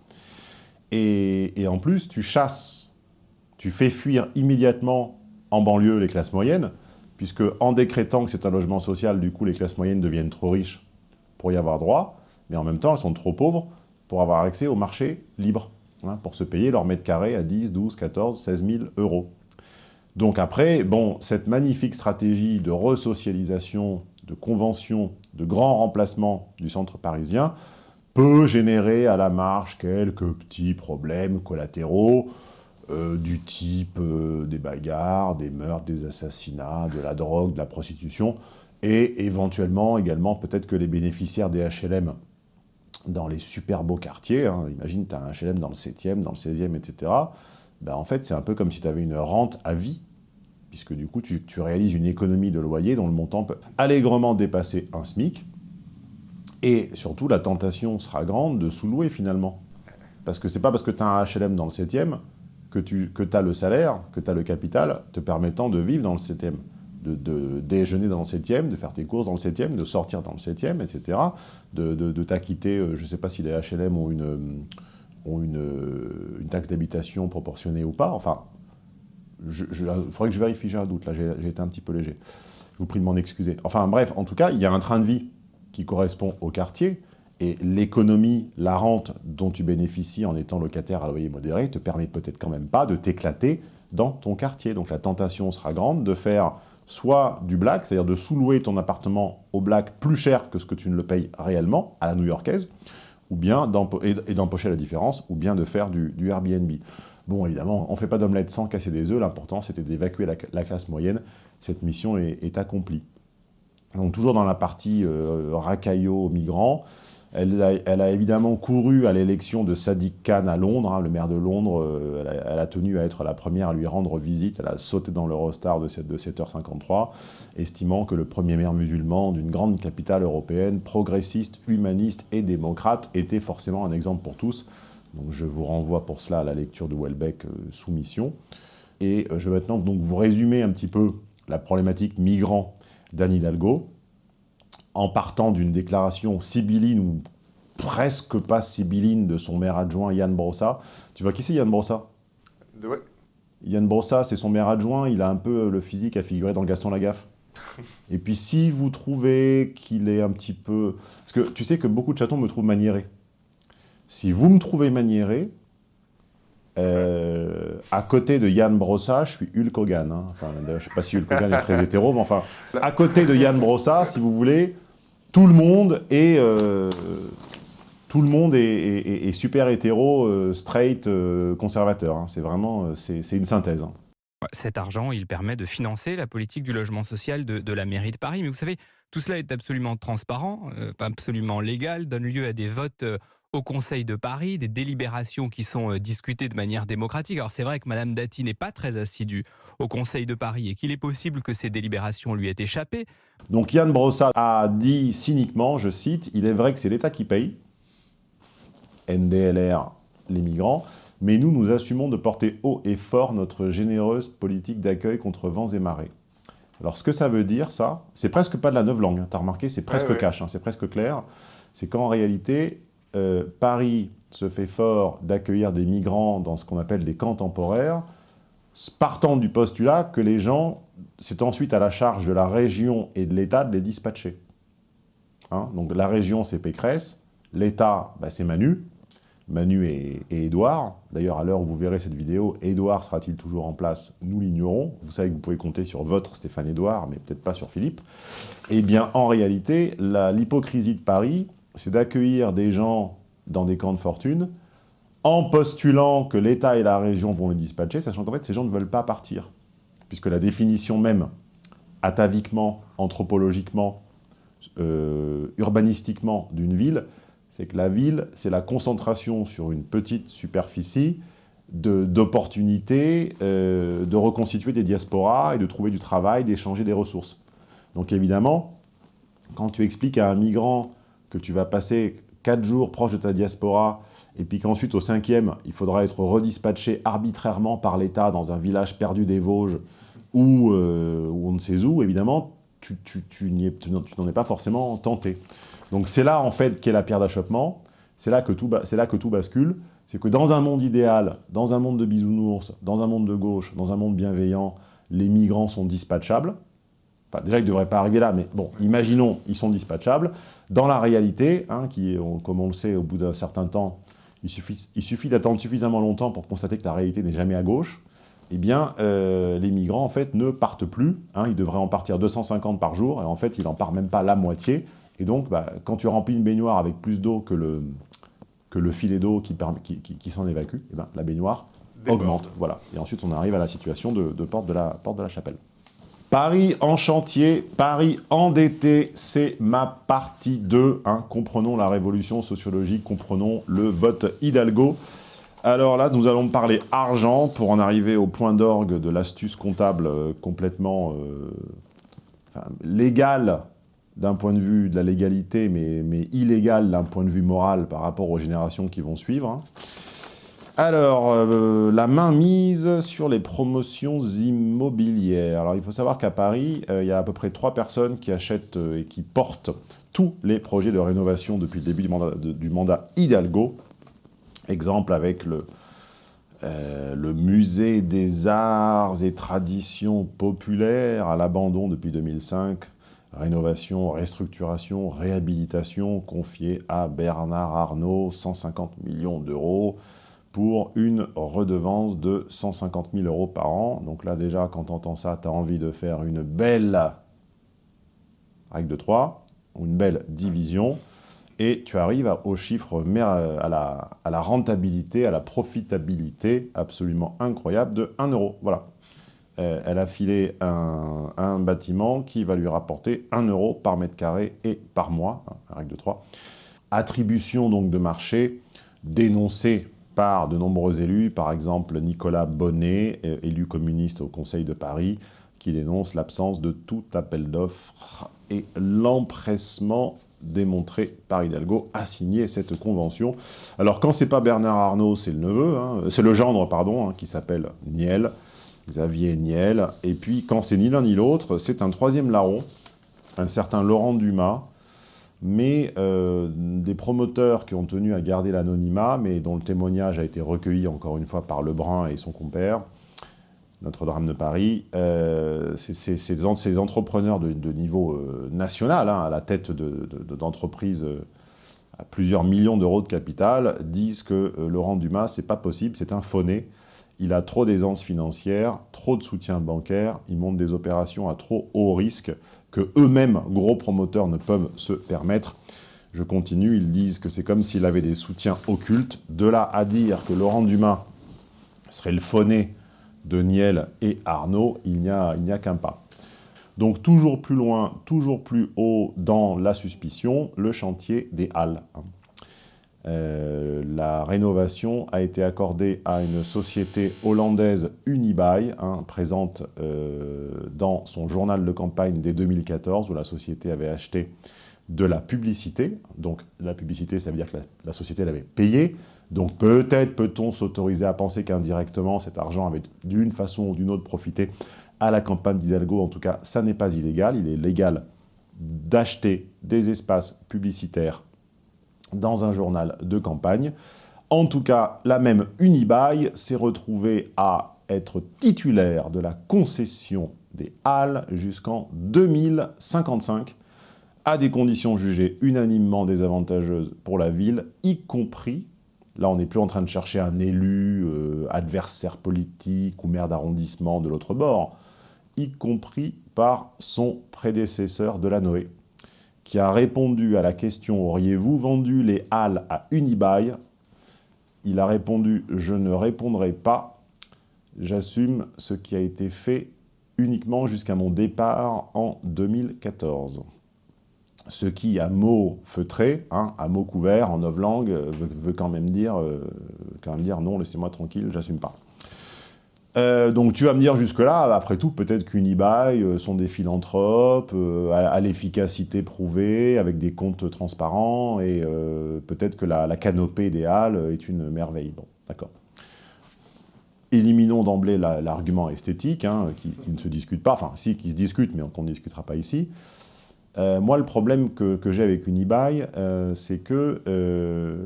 Et, et en plus, tu chasses, tu fais fuir immédiatement en banlieue les classes moyennes, puisque en décrétant que c'est un logement social, du coup, les classes moyennes deviennent trop riches pour y avoir droit, mais en même temps, elles sont trop pauvres pour avoir accès au marché libre, hein, pour se payer leur mètre carré à 10, 12, 14, 16 000 euros. Donc après, bon, cette magnifique stratégie de resocialisation, de convention, de grand remplacement du centre parisien peut générer à la marge quelques petits problèmes collatéraux, euh, du type euh, des bagarres, des meurtres, des assassinats, de la drogue, de la prostitution, et éventuellement également peut-être que les bénéficiaires des HLM dans les super beaux quartiers, hein, imagine tu as un HLM dans le 7e, dans le 16e, etc., ben, en fait c'est un peu comme si tu avais une rente à vie, puisque du coup tu, réalises une économie de loyer dont le montant peut allègrement dépasser un SMIC, et surtout la tentation sera grande de sous-louer finalement. Parce que c'est pas parce que tu as un HLM dans le 7e que tu que as le salaire, que tu as le capital te permettant de vivre dans le 7e. de, déjeuner dans le 7e, de faire tes courses dans le 7e, de sortir dans le 7e, etc. De, t'acquitter, euh, je ne sais pas si les HLM ont une, ont une, une taxe d'habitation proportionnée ou pas. Enfin, il faudrait que je vérifie, j'ai un doute, là j'ai été un petit peu léger. Je vous prie de m'en excuser. Enfin bref, en tout cas, il y a un train de vie qui correspond au quartier, et l'économie, la rente dont tu bénéficies en étant locataire à loyer modéré te permet peut-être quand même pas de t'éclater dans ton quartier. Donc la tentation sera grande de faire soit du black, c'est-à-dire de sous-louer ton appartement au black plus cher que ce que tu ne le payes réellement, à la new-yorkaise, ou bien et d'empocher la différence, ou bien de faire du, Airbnb. Bon, évidemment, on ne fait pas d'omelette sans casser des œufs, l'important c'était d'évacuer la, classe moyenne. Cette mission est, accomplie. Donc toujours dans la partie euh, racaillot migrants, elle a, évidemment couru à l'élection de Sadiq Khan à Londres, hein, le maire de Londres. Euh, elle, a, tenu à être la première à lui rendre visite. Elle a sauté dans l'Eurostar de, de 7h53, estimant que le premier maire musulman d'une grande capitale européenne, progressiste, humaniste et démocrate, était forcément un exemple pour tous. Donc je vous renvoie pour cela à la lecture de Welbeck euh, Soumission. Et euh, je vais maintenant donc vous résumer un petit peu la problématique migrant d'Anne Hidalgo en partant d'une déclaration sibylline ou presque pas sibylline de son maire adjoint Yann Brossa. Tu vois qui c'est Yann Brossa? Ouais. Yann Brossa, c'est son maire adjoint, il a un peu le physique à figurer dans Gaston Lagaffe. [LAUGHS] Et puis si vous trouvez qu'il est un petit peu... Parce que tu sais que beaucoup de chatons me trouvent maniéré. Si vous me trouvez maniéré, euh, à côté de Yann Brossa, je suis Hulk Hogan. Hein. Enfin, je ne sais pas si Hulk Hogan est très [LAUGHS] hétéro, mais enfin, à côté de Yann Brossa, si vous voulez, tout le monde est, euh, tout le monde est, super hétéro, euh, straight, euh, conservateur. Hein. C'est vraiment, c'est une synthèse. Hein. Cet argent, il permet de financer la politique du logement social de, la mairie de Paris. Mais vous savez, tout cela est absolument transparent, absolument légal, donne lieu à des votes au Conseil de Paris, des délibérations qui sont discutées de manière démocratique. Alors c'est vrai que Madame Dati n'est pas très assidue au Conseil de Paris et qu'il est possible que ces délibérations lui aient échappé. Donc Yann Brossa a dit cyniquement, je cite, « Il est vrai que c'est l'État qui paye, NDLR, les migrants, mais nous, nous assumons de porter haut et fort notre généreuse politique d'accueil contre vents et marées. » Alors ce que ça veut dire, ça, c'est presque pas de la neuve langue, hein, tu as remarqué, c'est presque cash, hein, c'est presque clair, c'est qu'en réalité, euh, Paris se fait fort d'accueillir des migrants dans ce qu'on appelle des camps temporaires, partant du postulat que les gens, c'est ensuite à la charge de la région et de l'État de les dispatcher. Hein, donc la région, c'est Pécresse, l'État, bah, c'est Manu, Manu et, Édouard. D'ailleurs, à l'heure où vous verrez cette vidéo, Édouard sera-t-il toujours en place Nous l'ignorons. Vous savez que vous pouvez compter sur votre Stéphane Édouard, mais peut-être pas sur Philippe. Eh bien, en réalité, l'hypocrisie de Paris, c'est d'accueillir des gens dans des camps de fortune, en postulant que l'État et la région vont les dispatcher, sachant qu'en fait, ces gens ne veulent pas partir. Puisque la définition même, ataviquement, anthropologiquement, euh, urbanistiquement d'une ville, c'est que la ville, c'est la concentration sur une petite superficie d'opportunités euh, de reconstituer des diasporas et de trouver du travail, d'échanger des ressources. Donc évidemment, quand tu expliques à un migrant que tu vas passer quatre jours proche de ta diaspora et puis qu'ensuite, au cinquième, il faudra être redispatché arbitrairement par l'État dans un village perdu des Vosges ou, euh, on ne sait où, évidemment, tu, tu, tu n'en es pas forcément tenté. Donc c'est là, en fait, qu'est la pierre d'achoppement. C'est là, que tout, là que tout bascule. C'est que dans un monde idéal, dans un monde de bisounours, dans un monde de gauche, dans un monde bienveillant, les migrants sont dispatchables. Enfin, déjà, ils ne devraient pas arriver là, mais bon, imaginons, ils sont dispatchables. Dans la réalité, hein, qui, comme on le sait, au bout d'un certain temps, il suffit, il suffit d'attendre suffisamment longtemps pour constater que la réalité n'est jamais à gauche, eh bien, euh, les migrants, en fait, ne partent plus. Hein, ils devraient en partir 250 par jour, et en fait, il n'en part même pas la moitié. Et donc, bah, quand tu remplis une baignoire avec plus d'eau que le, que le filet d'eau qui, qui, qui, s'en évacue, eh ben, la baignoire augmente. Voilà. Et ensuite, on arrive à la situation de, de porte, de la, porte de la chapelle. Paris en chantier, Paris endetté, c'est ma partie 2. Hein. Comprenons la révolution sociologique, comprenons le vote Hidalgo. Alors là, nous allons parler argent pour en arriver au point d'orgue de l'astuce comptable euh, complètement euh, légale d'un point de vue de la légalité, mais, mais illégale d'un point de vue moral par rapport aux générations qui vont suivre. Hein. Alors, euh, la main mise sur les promotions immobilières. Alors, il faut savoir qu'à Paris, euh, il y a à peu près trois personnes qui achètent euh, et qui portent tous les projets de rénovation depuis le début du mandat, Hidalgo. Exemple avec le musée des arts et traditions populaires à l'abandon depuis 2005. Rénovation, restructuration, réhabilitation confiée à Bernard Arnault, 150 millions d'euros pour une redevance de 150 000 euros par an. Donc là, déjà, quand tu entends ça, tu as envie de faire une belle règle de 3, ou une belle division, et tu arrives au chiffre, à la, à la rentabilité, à la profitabilité absolument incroyable de 1 euro. Voilà. Euh, elle a filé un, un, bâtiment qui va lui rapporter 1 euro par mètre carré et par mois, hein, règle de 3. Attribution donc de marché dénoncée par de nombreux élus, par exemple Nicolas Bonnet, euh, élu communiste au Conseil de Paris, qui dénonce l'absence de tout appel d'offres et l'empressement démontré par Hidalgo à signer cette convention. Alors quand c'est pas Bernard Arnault, c'est le neveu, hein, c'est le gendre, pardon, hein, qui s'appelle Niel, Xavier Niel, et puis quand c'est ni l'un ni l'autre, c'est un troisième larron, un certain Laurent Dumas, mais euh, des promoteurs qui ont tenu à garder l'anonymat, mais dont le témoignage a été recueilli encore une fois par Lebrun et son compère, Notre-Dame de Paris, euh, ces entrepreneurs de, niveau euh, national, hein, à la tête d'entreprises à plusieurs millions d'euros de capital, disent que Laurent Dumas, c'est pas possible, c'est un fauné, il a trop d'aisance financière, trop de soutien bancaire, il monte des opérations à trop haut risque, que eux-mêmes, gros promoteurs, ne peuvent se permettre. Je continue, ils disent que c'est comme s'il avait des soutiens occultes. De là à dire que Laurent Dumas serait le phoné de Niel et Arnaud, il n'y a, a qu'un pas. Donc toujours plus loin, toujours plus haut dans la suspicion, le chantier des Halles. Euh, la rénovation a été accordée à une société hollandaise Unibail, hein, présente euh, dans son journal de campagne dès 2014, où la société avait acheté de la publicité. Donc la publicité, ça veut dire que la, société l'avait payée. Donc peut-être peut-on s'autoriser à penser qu'indirectement, cet argent avait d'une façon ou d'une autre profité à la campagne d'Hidalgo. En tout cas, ça n'est pas illégal. Il est légal d'acheter des espaces publicitaires dans un journal de campagne. En tout cas, la même Unibail s'est retrouvée à être titulaire de la concession des Halles jusqu'en 2055, à des conditions jugées unanimement désavantageuses pour la ville, y compris, là on n'est plus en train de chercher un élu, euh, adversaire politique ou maire d'arrondissement de l'autre bord, y compris par son prédécesseur de la Noé, qui a répondu à la question « Auriez-vous vendu les Halles à Unibail ?» Il a répondu « Je ne répondrai pas. J'assume ce qui a été fait uniquement jusqu'à mon départ en 2014. » Ce qui, à mots feutrés, hein, à mots couverts, en novlangue, veut, quand, même dire, euh, quand même dire « Non, laissez-moi tranquille, j'assume pas ». Euh, donc tu vas me dire jusque-là, après tout, peut-être qu'Unibail euh, sont des philanthropes, euh, à, l'efficacité prouvée, avec des comptes transparents, et peut-être que la, canopée idéale est une merveille. Bon, d'accord. Éliminons d'emblée l'argument esthétique, hein, qui, ne se discute pas, enfin si, qui se discute, mais qu'on ne discutera pas ici. moi, le problème que, que j'ai avec Unibail, c'est que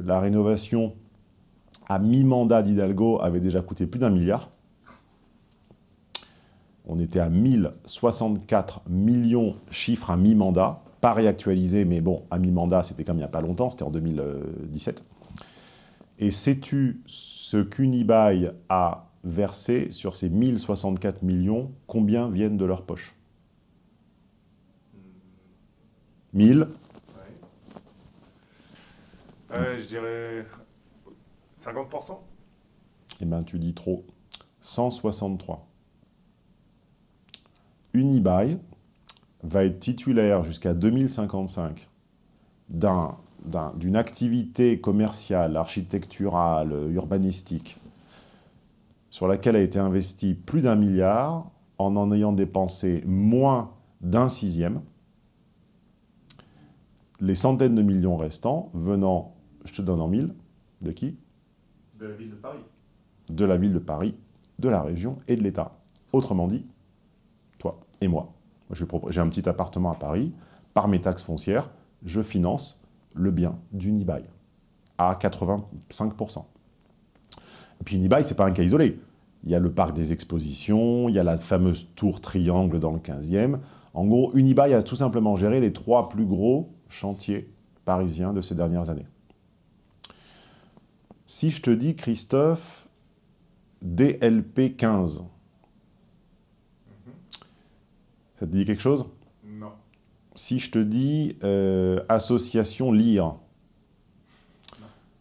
la rénovation à mi-mandat d'Hidalgo avait déjà coûté plus d'un milliard, on était à 1064 millions chiffres à mi-mandat, pas réactualisé, mais bon, à mi-mandat, c'était comme il n'y a pas longtemps, c'était en 2017. Et sais-tu ce qu'Unibail a versé sur ces 1064 millions, combien viennent de leur poche? 1000 Je dirais 50%. Eh bien, tu dis trop. 163. Unibail va être titulaire jusqu'à 2055 d'une activité commerciale, architecturale, urbanistique, sur laquelle a été investi plus d'un milliard, en en ayant dépensé moins d'un sixième, les centaines de millions restants venant, je te donne en mille, de qui? De la ville de Paris. de la ville de Paris, de la région et de l'État. Autrement dit, et moi. J'ai un petit appartement à Paris, par mes taxes foncières, je finance le bien d'Unibail à 85%. Et puis Unibail, ce n'est pas un cas isolé. Il y a le parc des expositions, il y a la fameuse tour triangle dans le 15e. En gros, Unibail a tout simplement géré les trois plus gros chantiers parisiens de ces dernières années. Si je te dis, Christophe, DLP 15, ça te dit quelque chose? Non. Si je te dis euh, Association LIRE,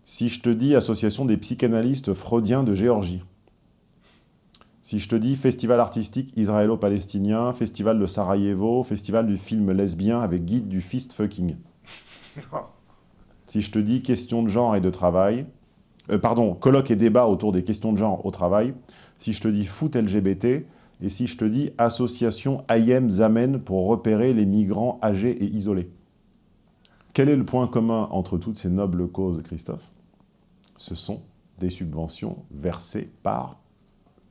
si je te dis Association des psychanalystes freudiens de Géorgie, si je te dis Festival artistique israélo-palestinien, Festival de Sarajevo, Festival du film lesbien avec guide du fist fucking. [LAUGHS] si je te dis Question de genre et de travail, euh, pardon, colloque et débat autour des questions de genre au travail, si je te dis foot LGBT, et si je te dis association Ayem Zamen pour repérer les migrants âgés et isolés. Quel est le point commun entre toutes ces nobles causes, Christophe? Ce sont des subventions versées par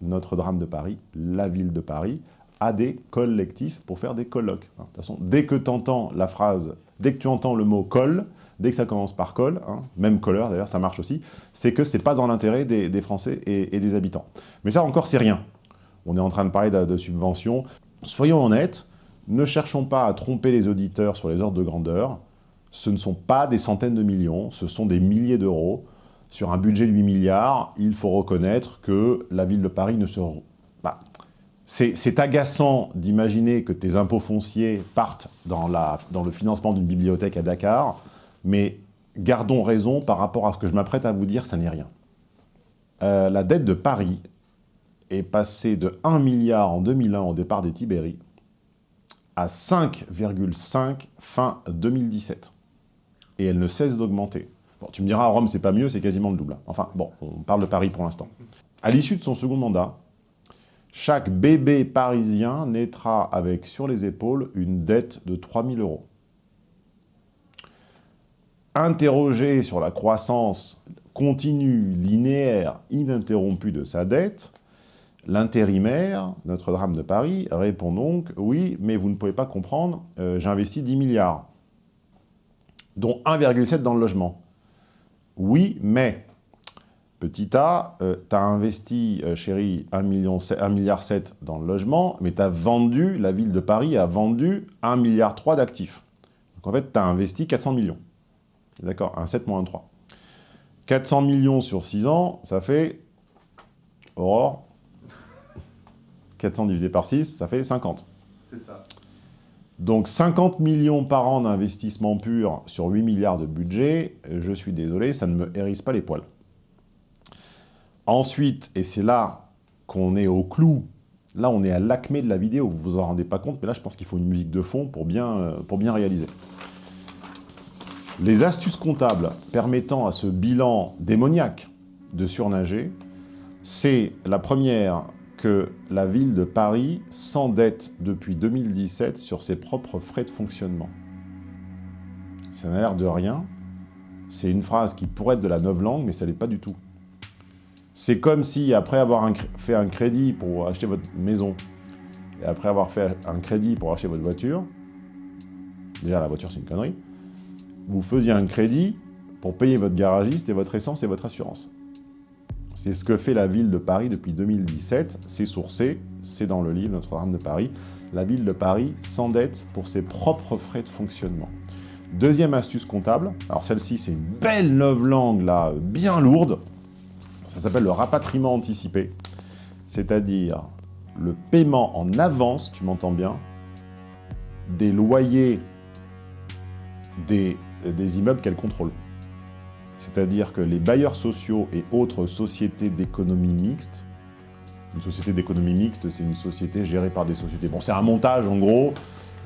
notre drame de Paris, la ville de Paris, à des collectifs pour faire des colloques. De toute façon, dès que tu entends la phrase, dès que tu entends le mot « col », dès que ça commence par « col hein, même « couleur d'ailleurs, ça marche aussi, c'est que c'est pas dans l'intérêt des, Français et, des habitants. Mais ça encore, c'est rien. On est en train de parler de, subventions. Soyons honnêtes, ne cherchons pas à tromper les auditeurs sur les ordres de grandeur. Ce ne sont pas des centaines de millions, ce sont des milliers d'euros sur un budget de 8 milliards, il faut reconnaître que la ville de Paris ne se... Bah, c'est agaçant d'imaginer que tes impôts fonciers partent dans le financement d'une bibliothèque à Dakar, mais gardons raison par rapport à ce que je m'apprête à vous dire, ça n'est rien. Euh, la dette de Paris est passée de 1 milliard en 2001 au départ des Tibéries à 5,5 fin 2017. Et elle ne cesse d'augmenter. Bon, tu me diras, à Rome, c'est pas mieux, c'est quasiment le double. Enfin, bon, on parle de Paris pour l'instant. À l'issue de son second mandat, chaque bébé parisien naîtra avec sur les épaules une dette de 3 000 euros. Interrogé sur la croissance continue, linéaire, ininterrompue de sa dette, l'intérimaire, notre drame de Paris, répond donc « Oui, mais vous ne pouvez pas comprendre, euh, j'ai investi 10 milliards, dont 1,7 dans le logement. Oui, mais, petit a, euh, tu as investi, euh, chérie, 1,7 million, milliard dans le logement, mais tu as vendu, la ville de Paris a vendu 1,3 milliard d'actifs. Donc en fait, tu investi 400 millions. D'accord, un 7 moins un 3. 400 millions sur 6 ans, ça fait... Aurore 400 divisé par 6, ça fait 50. C'est ça. Donc 50 millions par an d'investissement pur sur 8 milliards de budget, je suis désolé, ça ne me hérisse pas les poils. Ensuite, et c'est là qu'on est au clou, là on est à l'acmé de la vidéo, vous vous en rendez pas compte, mais là je pense qu'il faut une musique de fond pour bien, euh, pour bien réaliser. Les astuces comptables permettant à ce bilan démoniaque de surnager, c'est la première, que la ville de Paris s'endette depuis 2017 sur ses propres frais de fonctionnement. Ça n'a l'air de rien. C'est une phrase qui pourrait être de la langue, mais ça n'est pas du tout. C'est comme si, après avoir fait un crédit pour acheter votre maison, et après avoir fait un crédit pour acheter votre voiture, déjà la voiture c'est une connerie, vous faisiez un crédit pour payer votre garagiste et votre essence et votre assurance. C'est ce que fait la ville de Paris depuis 2017. C'est sourcé, c'est dans le livre Notre-Dame de Paris. La ville de Paris s'endette pour ses propres frais de fonctionnement. Deuxième astuce comptable, alors celle-ci c'est une belle langue là, bien lourde. Ça s'appelle le rapatriement anticipé. C'est-à-dire le paiement en avance, tu m'entends bien, des loyers des, des immeubles qu'elle contrôle. C'est-à-dire que les bailleurs sociaux et autres sociétés d'économie mixte, une société d'économie mixte, c'est une société gérée par des sociétés. Bon, c'est un montage en gros,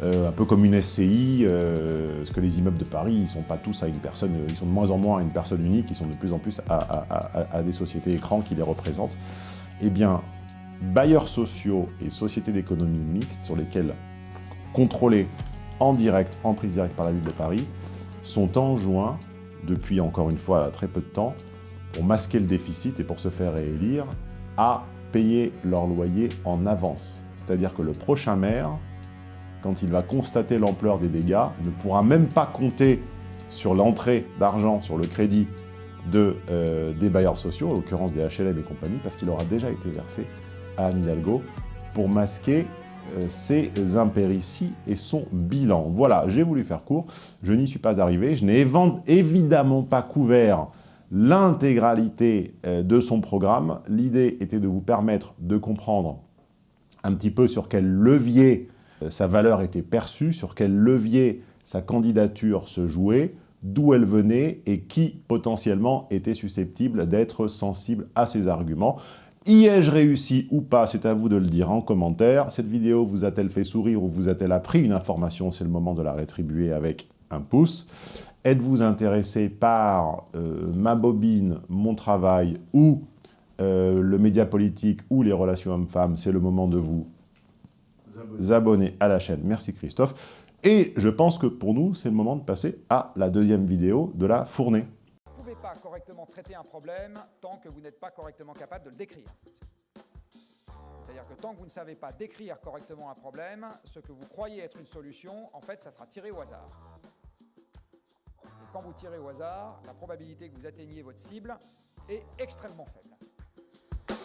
euh, un peu comme une SCI, euh, parce que les immeubles de Paris, ils sont pas tous à une personne, ils sont de moins en moins à une personne unique, ils sont de plus en plus à, des sociétés écrans qui les représentent. Eh bien, bailleurs sociaux et sociétés d'économie mixte, sur lesquels contrôlés en direct, en prise directe par la ville de Paris, sont enjoints depuis encore une fois très peu de temps, pour masquer le déficit et pour se faire réélire, à payer leur loyer en avance. C'est-à-dire que le prochain maire, quand il va constater l'ampleur des dégâts, ne pourra même pas compter sur l'entrée d'argent, sur le crédit de, euh, des bailleurs sociaux, en l'occurrence des HLM et compagnie, parce qu'il aura déjà été versé à Anne Hidalgo pour masquer ses impérities et son bilan. Voilà, j'ai voulu faire court, je n'y suis pas arrivé, je n'ai évidemment pas couvert l'intégralité euh, de son programme. L'idée était de vous permettre de comprendre un petit peu sur quel levier sa valeur était perçue, sur quel levier sa candidature se jouait, d'où elle venait et qui potentiellement était susceptible d'être sensible à ses arguments. Y ai-je réussi ou pas C'est à vous de le dire en commentaire. Cette vidéo vous a-t-elle fait sourire ou vous a-t-elle appris une information? C'est le moment de la rétribuer avec un pouce. Êtes-vous intéressé par euh, ma bobine, mon travail ou euh, le média politique ou les relations hommes-femmes? C'est le moment de vous abonner à la chaîne. Merci Christophe. Et je pense que pour nous, c'est le moment de passer à la deuxième vidéo de la fournée. Correctement traiter un problème tant que vous n'êtes pas correctement capable de le décrire. C'est-à-dire que tant que vous ne savez pas décrire correctement un problème, ce que vous croyez être une solution, en fait, ça sera tiré au hasard. Et quand vous tirez au hasard, la probabilité que vous atteigniez votre cible est extrêmement faible.